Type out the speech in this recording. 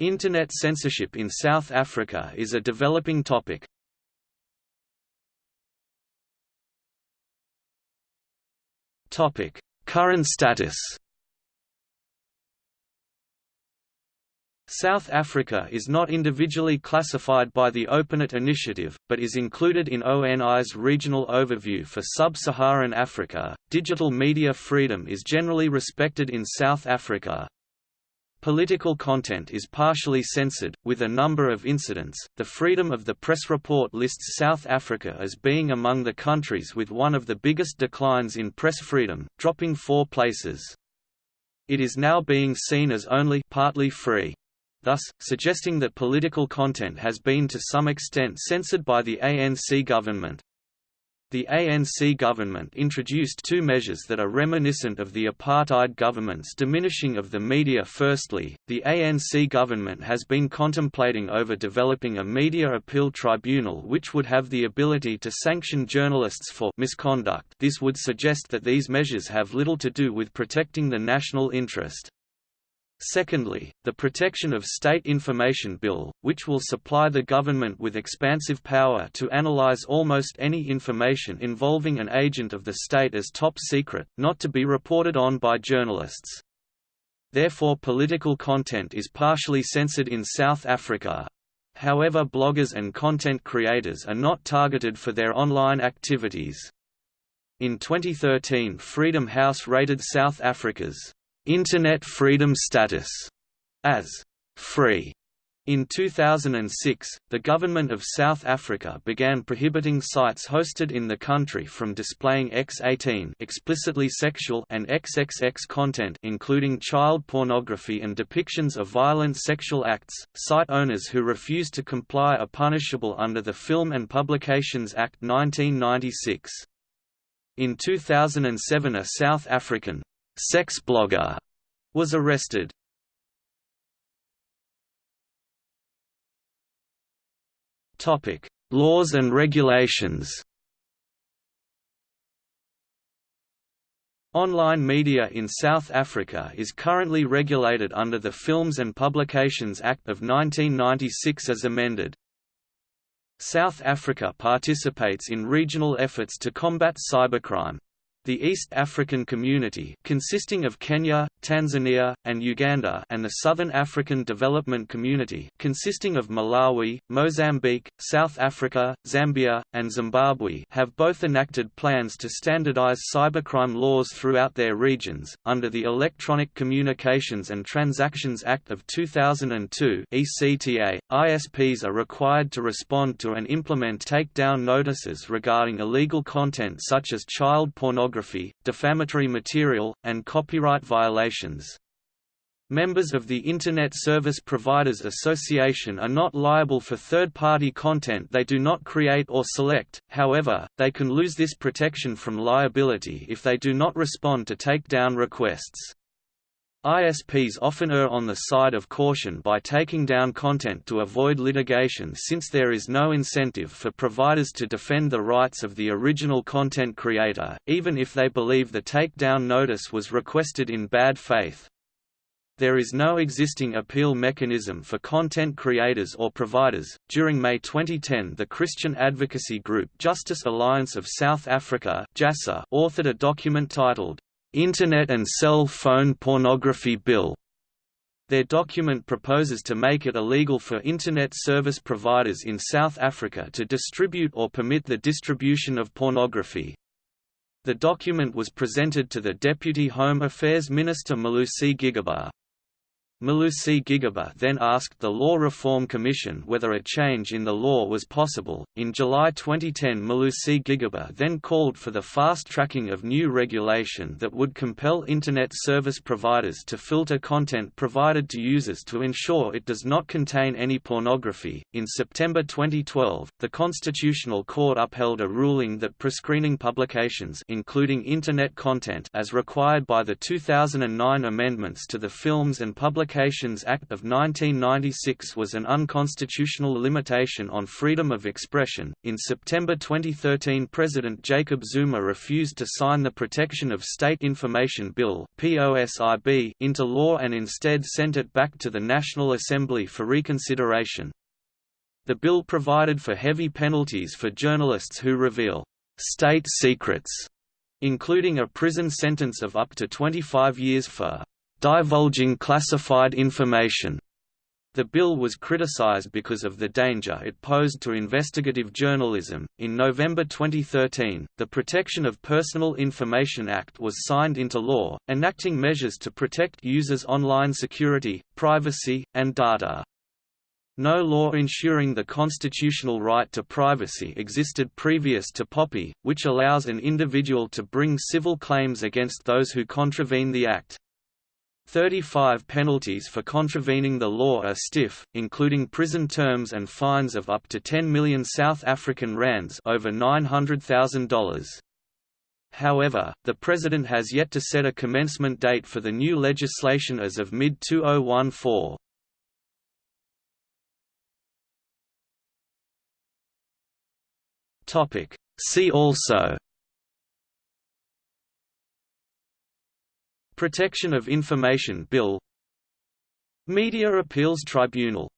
Internet censorship in South Africa is a developing topic. Current status South Africa is not individually classified by the OpenNet initiative, but is included in ONI's regional overview for sub-Saharan Africa. Digital media freedom is generally respected in South Africa. Political content is partially censored, with a number of incidents. The Freedom of the Press report lists South Africa as being among the countries with one of the biggest declines in press freedom, dropping four places. It is now being seen as only partly free thus, suggesting that political content has been to some extent censored by the ANC government. The ANC government introduced two measures that are reminiscent of the apartheid government's diminishing of the media firstly, the ANC government has been contemplating over developing a media appeal tribunal which would have the ability to sanction journalists for misconduct this would suggest that these measures have little to do with protecting the national interest. Secondly, the Protection of State Information Bill, which will supply the government with expansive power to analyze almost any information involving an agent of the state as top secret, not to be reported on by journalists. Therefore political content is partially censored in South Africa. However bloggers and content creators are not targeted for their online activities. In 2013 Freedom House rated South Africa's Internet freedom status as free. In 2006, the government of South Africa began prohibiting sites hosted in the country from displaying X18 explicitly sexual and XXX content including child pornography and depictions of violent sexual acts. Site owners who refuse to comply are punishable under the Film and Publications Act 1996. In 2007 a South African sex blogger was arrested. Topic: Laws and regulations. Online media in South Africa is currently regulated under the Films and Publications Act of 1996 as amended. South Africa participates in regional efforts to combat cybercrime. The East African Community consisting of Kenya, Tanzania, and Uganda and the Southern African Development Community consisting of Malawi, Mozambique, South Africa, Zambia, and Zimbabwe have both enacted plans to standardize cybercrime laws throughout their regions. Under the Electronic Communications and Transactions Act of 2002 (ECTA), ISPs are required to respond to and implement takedown notices regarding illegal content such as child pornography pornography, defamatory material, and copyright violations. Members of the Internet Service Providers Association are not liable for third-party content they do not create or select, however, they can lose this protection from liability if they do not respond to takedown requests. ISPs often err on the side of caution by taking down content to avoid litigation since there is no incentive for providers to defend the rights of the original content creator, even if they believe the takedown notice was requested in bad faith. There is no existing appeal mechanism for content creators or providers. During May 2010, the Christian advocacy group Justice Alliance of South Africa authored a document titled Internet and Cell Phone Pornography Bill. Their document proposes to make it illegal for Internet service providers in South Africa to distribute or permit the distribution of pornography. The document was presented to the Deputy Home Affairs Minister Malusi Gigaba. Malusi Gigaba then asked the Law Reform Commission whether a change in the law was possible. In July 2010, Malusi Gigaba then called for the fast tracking of new regulation that would compel Internet service providers to filter content provided to users to ensure it does not contain any pornography. In September 2012, the Constitutional Court upheld a ruling that prescreening publications, including Internet content, as required by the 2009 amendments to the Films and Public Publications Act of 1996 was an unconstitutional limitation on freedom of expression. In September 2013, President Jacob Zuma refused to sign the Protection of State Information Bill (POSIB) into law and instead sent it back to the National Assembly for reconsideration. The bill provided for heavy penalties for journalists who reveal state secrets, including a prison sentence of up to 25 years for divulging classified information. The bill was criticized because of the danger it posed to investigative journalism. In November 2013, the Protection of Personal Information Act was signed into law, enacting measures to protect users' online security, privacy, and data. No law ensuring the constitutional right to privacy existed previous to POPI, which allows an individual to bring civil claims against those who contravene the Act. 35 penalties for contravening the law are stiff, including prison terms and fines of up to 10 million South African rands over $900,000. However, the President has yet to set a commencement date for the new legislation as of mid-2014. Topic. See also Protection of Information Bill Media Appeals Tribunal